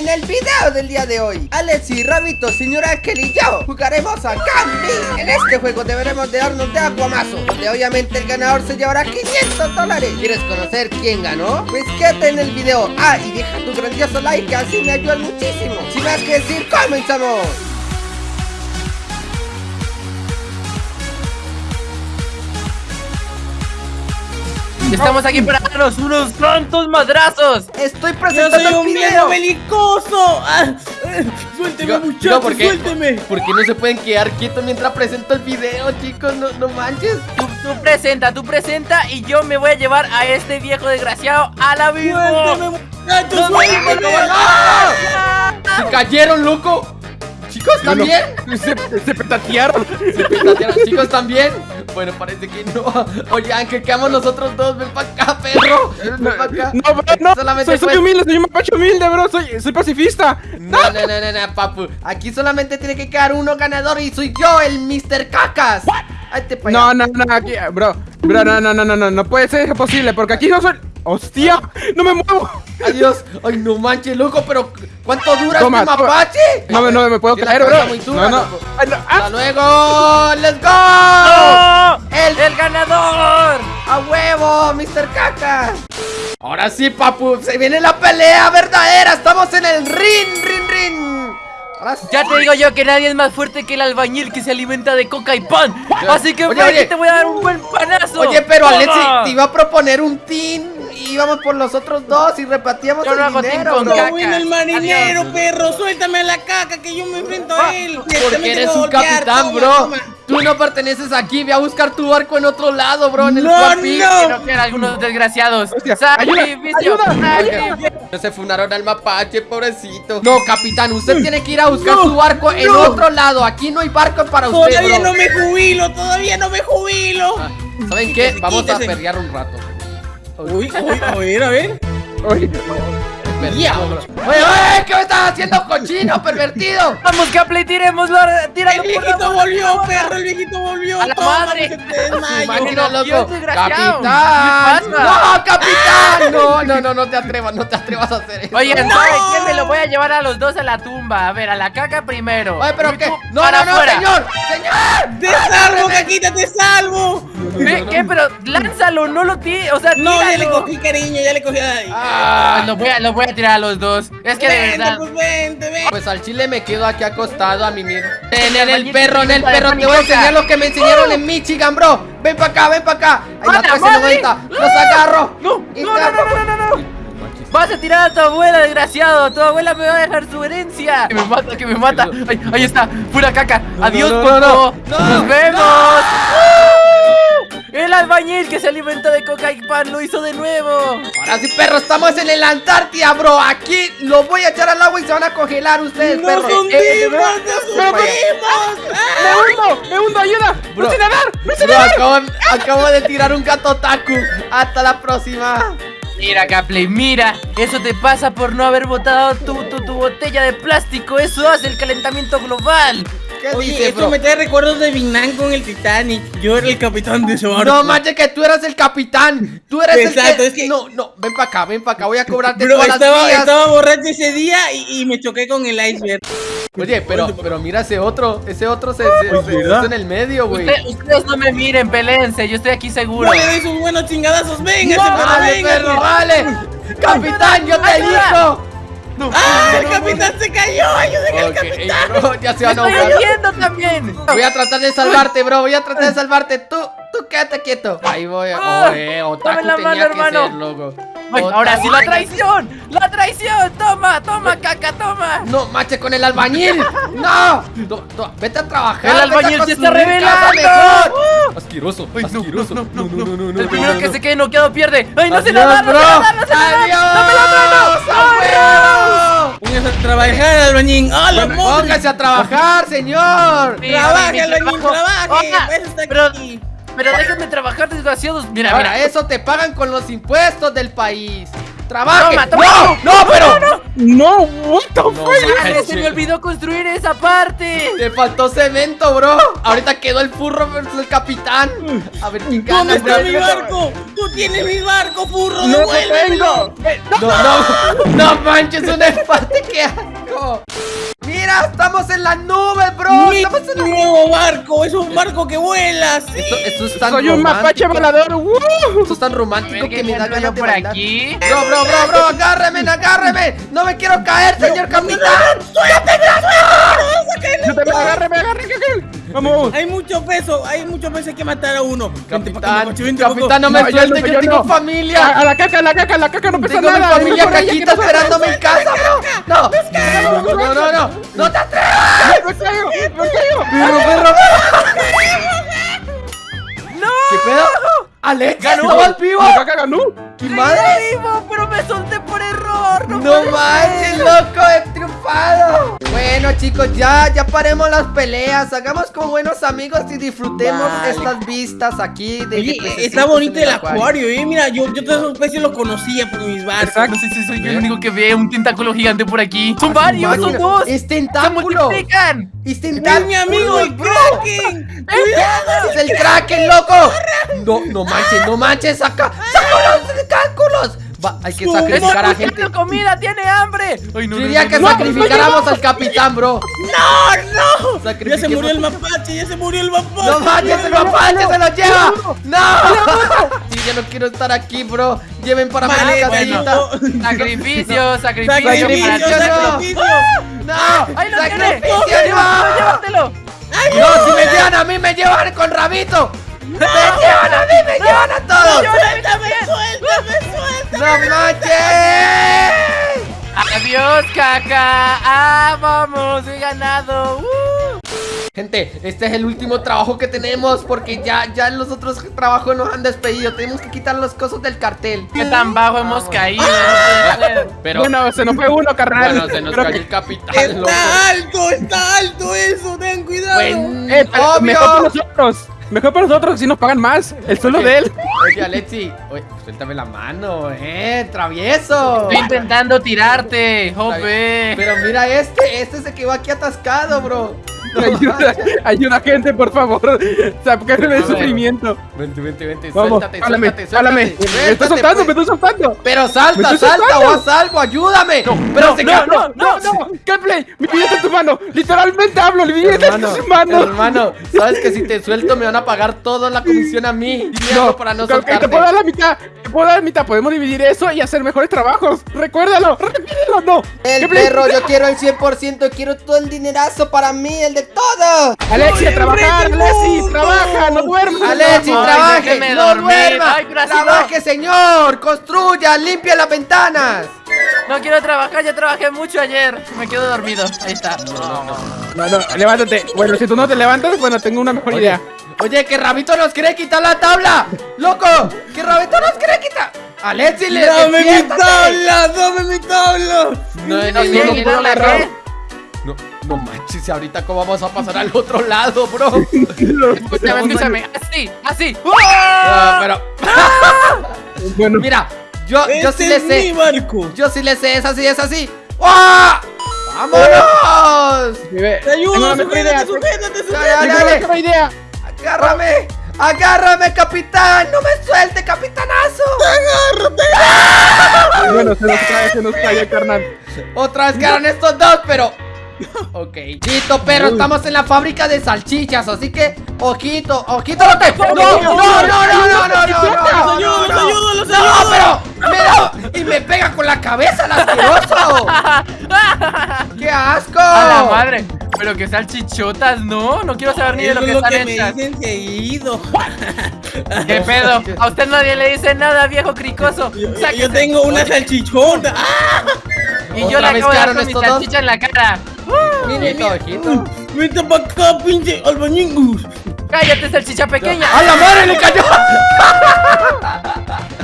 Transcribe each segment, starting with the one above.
En el video del día de hoy, Alex y Rabito, señora Aquel y yo jugaremos a Candy. En este juego deberemos de darnos de aguamazo, donde obviamente el ganador se llevará 500 dólares. ¿Quieres conocer quién ganó? Pues quédate en el video. Ah, y deja tu grandioso like, así me ayuda muchísimo. Sin más que decir, comenzamos. Estamos aquí para darnos unos cuantos madrazos. Estoy ¡Yo presentando soy el un video. belicoso! Ah, eh, ¡Suélteme, muchachos! digo, ¿por qué? ¡Suélteme! ¿Por qué no se pueden quedar quietos mientras presento el video, chicos? No, no manches. Tú, tú presenta, tú presenta y yo me voy a llevar a este viejo desgraciado al abismo. ¡Suélteme, muchachos! ¡No, ¡Suélteme! no, no, no! ¡Se cayeron, loco! ¿Chicos también? Se, se petatearon. ¿Se petatearon? ¿Chicos también? Bueno, parece que no. Oye, Ángel, quedamos nosotros dos. Ven para acá, perro. Ven para acá. No, bro, no. Solamente Soy, soy humilde, soy un mapache humilde, bro. Soy, soy pacifista. No, no, no, no, no, papu. Aquí solamente tiene que quedar uno ganador y soy yo, el Mr. Cacas. Ahí te pa' No, no, no, aquí, bro. Bro, no, no, no, no, no. No puede ser posible, porque aquí no soy. ¡Hostia! ¡No me muevo! Adiós. Ay, no manches, loco, pero ¿cuánto dura Toma, este mapache? No, me- no me puedo caer, bro. muy dura, No, no. Ay, no. ¡Hasta ¡Ah! luego! ¡Let's go! ¡No! ¡El ¡El ganador! ¡A huevo, Mr. Caca! Ahora sí, papu, se viene la pelea verdadera. Estamos en el ring, ring, ring. Ahora sí. Ya te digo yo que nadie es más fuerte que el albañil que se alimenta de coca y pan. Así que Oye, oye. te voy a dar un buen panazo. Oye, pero. Alexi, te iba a proponer un team. Y íbamos por los otros dos y repartíamos Yo no el dinero, con bro. caca. ¡No bueno el marinero, Adiós. perro! ¡Suéltame a la caca que yo me enfrento Ah, a él! Porque Directamente eres un golpear, capitán, toma, bro. toma. Tú no perteneces aquí. Ve a buscar tu barco en otro lado, bro. En el No, One Piece. no. Quiero algunos desgraciados. Hostia, ayuda, ayuda. No se funaron al mapache, pobrecito. No, capitán, usted tiene que ir a buscar No, su barco en no. otro lado. Aquí no hay barco para usted, ¡Todavía bro. no me jubilo! ¡Todavía no me jubilo! Ah, ¿Saben qué? Quítese, Vamos a perrear un rato. Uy, uy, a ver, a ver. Oye, bro. Oye, oye, ¿qué me estás haciendo, cochino, pervertido? Vamos, Capley, tiremoslo. Tíralo ¡El viejito boca. volvió, perro! ¡El viejito volvió! ¡A la ¡Toma, madre! Dios, loco. ¡Capitán! ¡No, capitán! No, no, no, no te atrevas, no te atrevas a hacer eso. Oigan, ¡No! ¿sabe qué? Me lo voy a llevar a los dos a la tumba. A ver, a la caca primero. Oye, pero qué. No, no, no, señor. Señor. ¡Te salvo, caquita, te salvo! ¿Qué? ¿Qué? Pero lánzalo, no lo tires. O sea, No, ya le tíralo. cogí cariño, ya le cogí. Ay. Ah, Los voy, a, los voy a tirar a los dos. Es que de verdad. pues vente. Pues al chile me quedo aquí acostado a mimir. Ven, en el perro, en el perro. Te voy a enseñar lo que me enseñaron en Michigan, bro. Ven para acá, ven para acá. Ahí la ¡A la 1390. madre! Los agarro. No, no, no, no, no, no. Vas a tirar a tu abuela, desgraciado. Tu abuela me va a dejar su herencia. Que me mata, que me mata. Ay, ahí está, pura caca. Adiós, no, no. Nos vemos. El albañil que se alimentó de coca y pan lo hizo de nuevo. Ahora sí, perro, estamos en el Antártida, bro. Aquí lo voy a echar al agua y se van a congelar ustedes, ¡Nos perro. hundimos! Eh, eh, ¡Nos hundimos! ¡Me hundo! ¡Me hundo! ¡Ayuda! Bro. ¡No sé nadar! ¡No sé Bro, nadar! acabo, acabo de tirar un gato taku. Hasta la próxima. Mira, Capley, mira. Eso te pasa por no haber botado tu, tu, tu botella de plástico. Eso hace el calentamiento global. ¿Qué Oye, dice, esto bro? me trae recuerdos de Vietnam con el Titanic. Yo era el capitán de ese barco. No manches que tú eras el capitán. Tú eres Exacto, el que... es que- No, no, ven para acá, ven para acá. Voy a cobrarte Bro, todas las estaba, vías. estaba borracho ese día y, y me choqué con el iceberg. Oye, pero, pero mira ese otro. Ese otro se, se, Oye, se- en el medio, güey. Usted- ustedes no me miren, peleense. Yo estoy aquí seguro. No le doy sus buenos chingadazos. Véngase, No, perro, vale, véngase. perro, vale. Capitán, yo te ayuda. Digo. ¡Ah, el capitán se cayó! ¡Ayuden al capitán! bro, ya se van a Estoy ahogar. también. Voy a tratar de salvarte, bro. Voy a tratar de salvarte. Tú, tú quédate quieto. Ahí voy. Ah, Oye, otaku dame la tenía mano, que hermano. ser, loco. Ay, ahora sí la traición. La traición. Toma, toma, caca, toma. No, mache con el albañil. No. To- to- vete a trabajar. El albañil se está revelando. mejor. Asqueroso. Ay, no, asqueroso. no, no, no, no, no, El primero no, que no. se quede noqueado pierde. Ay, no Adiós, nadar, no sé bro. nadar, no sé nadar. Dame la mano. A trabajar, albañín. ¡Ah, Bueno! Póngase a trabajar, señor. Mira, ¡Trabaje, trabajo. trabaje! Está pero-. Pero déjenme trabajar, desgraciados. Mira, Ahora, mira. eso te pagan con los impuestos del país. ¡Trabaje! Toma, toma. ¡No! ¡No, pero! No, what the fuck. Madre, se me olvidó construir esa parte. Te faltó cemento, bro. Ahorita quedó el furro versus el capitán. A ver quién gana. ¿Dónde está bro. mi barco? ¡Tú tienes mi barco, furro! No tengo. Eh, No, no, no manches, un empate, qué asco. Mira, estamos en la nube, bro. ¡Mi Estamos en la nuevo barco! ¡Es un barco que vuela! ¡Sí! Esto, esto es tan Soy un mapache volador. ¡Woo! Esto es tan romántico que me da ganas de por bailar. aquí. Bro, bro, bro, bro, agárreme, agárreme. No me quiero caer, señor capitán. Yo te agárreme, agárreme. Vamos. Hay mucho peso, hay mucho peso, hay que matar a uno. Capitán, vente capitán, no me No, yo suelte, no, que yo tengo no. A, familia. a la caca, a la caca, a la caca no pesa Tengo mi nada. familia Por ahí, caquita aquí no esperándome en casa, bro. No, no, no, no, no, no te atrevas. Me caigo, me caigo. Perro, perro. ¿Qué pedo? Alex, ¿estabas vivo? La caca ganó. ¿Qué madre? vivo, pero me solté por error. No, manches, ser. loco, he triunfado. Bueno, chicos, ya, ya paremos las peleas. Hagamos como buenos amigos y disfrutemos Vale. estas vistas aquí de Oye, pececitos está bonito el acuario, eh. Mira, yo, yo todas esas especies los conocía por mis barcos. No sé si soy yo el único que ve un tentáculo gigante por aquí. Son varios, son dos. Es ¡Se tentáculo. multiplican! Es ¡Es tentáculo. mi amigo el bro. Kraken! ¡Es el Kraken, loco! No, no manches, no manches, saca, saca los tentáculos. Va, hay que sacrificar a ¡Está gente. comida! ¡Tiene hambre! Ay, no, Yo no, diría no, que no, no, sacrificáramos al capitán, bro. ¡No, no! Ya se murió el mapache, ya se murió el mapache. ¡No manches, el mapache se lo lleva! ¡No! Sí, ya no quiero estar aquí, bro. Lleven para Vale, bueno. Sacrificio, sacrificio. Sacrificio, para sacrificio. ¡No! ¡Ahí lo! ¡Sacrificio, llévatelo! No, si me llevan a mí, me llevan con rabito. Me llevan a mí, me llevan a todos. ¡Suéltame, suéltame, suéltame! ¡No manches! ¡Adiós, caca! ¡Ah, vamos! ¡He ganado! ¡Uh! Gente, este es el último trabajo que tenemos porque ya, ya los otros trabajos nos han despedido. Tenemos que quitar las cosas del cartel. ¡Qué tan bajo hemos caído! Pero, Bueno, se nos fue uno, carnal. bueno, se nos Creo cayó que- el capitán, loco. ¡Está alto, está alto eso! ¡Ten cuidado! Bueno, Eh, pero obvio. mejor para nosotros. Mejor para nosotros si nos pagan más. El sueldo de él. Oye, Alexi, oye, suéltame la mano, eh, travieso. Estoy intentando tirarte, jope. Pero mira este, este se quedó aquí atascado, bro. No Ayuda, ayuda gente, por favor. Sácame A el ver. sufrimiento. Vente, vente, vente, Vamos, suéltate, jálame, suéltate, jálame. suéltate. Me estoy soltando, me estoy soltando. Pero salta, salta o haz algo, ayúdame. Pero no, se no, no, no, no, Gameplay, mi vida está en tu mano. Literalmente hablo, mi vida está en tus manos. hermano, sabes que si te suelto me van a pagar toda la comisión a mí. Algo para no ok, soltarte. te puedo dar la mitad. Te puedo dar la mitad. Podemos dividir eso y hacer mejores trabajos. Recuérdalo, repítelo, no. El perro, yo quiero el 100%, quiero todo el dinerazo para mí, el de todo. Alexia, Soy el trabajar, Alexi, trabaja, no duermas. Alexi, trabaje, no duerma. Ay, no. trabaje, señor, construya, limpia las ventanas. No quiero trabajar, ya trabajé mucho ayer. Me quedo dormido. Ahí está. No, no. No, no, levántate. Bueno, si tú no te levantas, bueno, tengo una mejor Oye, idea. oye, que Rabito nos quiere quitar la tabla. Loco, que Rabito nos quiere quitar. Alexi, le ¡Dame mi tabla! ¡Dame mi tabla! No, no, ¿Y no, bien, no y puedo la agarrar. qué? No, no manches, ahorita cómo vamos a pasar al otro lado, bro. Escúchame, escúchame. Así, así. Ah, pero, Bueno, mira, yo, yo ¡Este sí le es mi sé. barco! Yo sí le sé, es así, es así. ¡Ah! ¡Vámonos! ¡Te ayudo! ¡Sujétate, sujétate, Dale, dale. mejor idea. ¡Agárrame! ¡Agárrame, capitán! ¡No me suelte, capitanazo! Bueno, se nos cae, se nos cae, carnal. Otra vez quedaron estos dos, pero... Ok, listo, perro, estamos en la fábrica de salchichas, así que... Ojito, ojito, no te... ¡No, no, no, no, no, no, no, no, ¡Los no, ayudo, los no, ayudo, los ¡No, pero! ¡Me da! ¡Y me pega con la cabeza, el asqueroso! ¡Qué asco! A la madre. Pero que salchichotas, no. No quiero saber ni de lo que están que me hechas. dicen seguido. ¿Qué pedo? A usted nadie le dice nada, viejo cricoso. Yo, tengo una salchichona. ¡Ah! Y yo le acabo de dar con mi salchicha en la cara. Ojito, ojito. Vente para acá, pinche albañingus. Cállate, salchicha pequeña. ¡A la madre le cayó!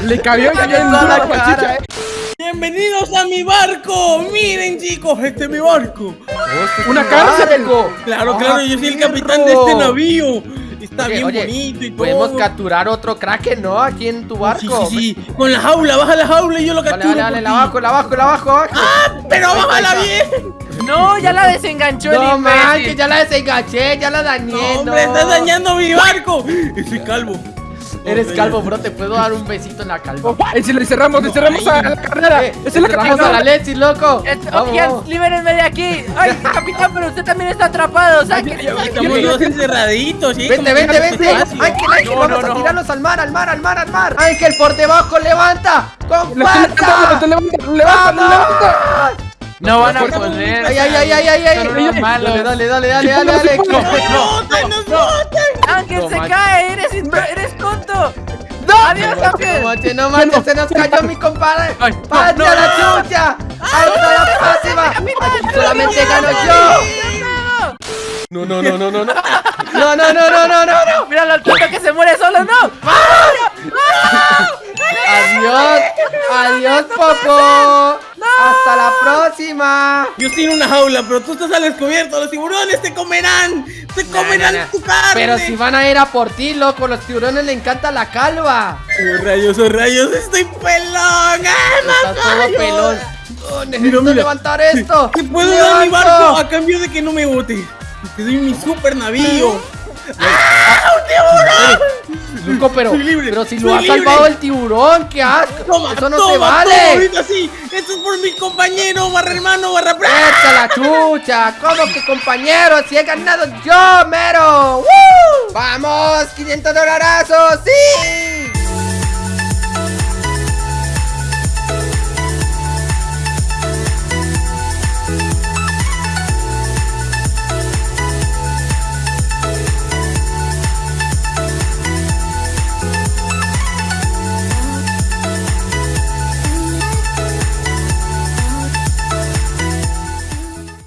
Le cayó ya en toda la salchicha, eh. Bienvenidos a mi barco. Miren, chicos, este es mi barco. Una cárcel. Claro, Ah, claro, yo soy el capitán de este navío. Y está bien oye, bonito y todo. Podemos capturar otro kraken, ¿no? Aquí en tu Sí, barco. sí, sí, con la jaula, baja la jaula y yo lo capturo. vale, vale, la bajo, la bajo, la bajo. Pero Ahí está, bájala bien. No, ya la desenganchó el No imbécil. manches, ya la desenganché, ya la dañé. No, hombre, no. estás dañando mi barco. Soy calvo. Eres calvo, bro, te puedo dar un besito en la calva. Y si le cerramos, le cerramos a la carrera. Eh, Esa es la cerramos a la. Lexi, loco. Eh, libérenme de aquí. Ay, capitán, pero usted también está atrapado. Sáquenme, Estamos dos encerraditos, ¿sí? Vente, vente, vente. Ángel, Ángel, No, vamos no, a no. tirarlos al mar, al mar, al mar, al mar. Ángel, por debajo, levanta. Estoy levantando, levanta, levanta. No van a poder. Ay, ay, ay, ay, ay, ay. Dale, dale, dale, dale, dale, dale. ¡Nos botan, nos botan! Ángel No se cae. Eres, eres tonto. Adiós, No Ángel. manches, no manches, se nos cayó mi compadre. No, ¡Pate no, a la no. chucha! ¡Hasta la próxima! Solamente gano yo. No, no, no, no, no, no. No, no, no, no, no, no, no. Mira al tonto que se muere solo, no. Adiós. Adiós, Popo. Hasta la próxima. Yo estoy en una jaula, pero tú estás al descubierto. Los tiburones te comerán. Te comerán no, no. tu carne. Pero si van a ir a por ti, loco, los tiburones le encanta la calva. Oh, rayos, oh, rayos, estoy pelón. ¡Ah, Estás más todo rayos! pelón. Oh, necesito mira. levantar esto. Te puedo dar mi barco a cambio de que no me bote. Te doy mi super navío. Loco, pero, Soy libre, pero si soy lo ha libre. salvado el tiburón, qué asco. Toma, Eso no toma, se toma, vale. ahorita sí. Esto es por mi compañero, barra hermano, barra. ¡Echa la chucha! ¿Cómo que compañero? ¡Si he ganado yo, mero! ¡Woo! ¡Vamos! ¡500 dolarazos! ¡Sí!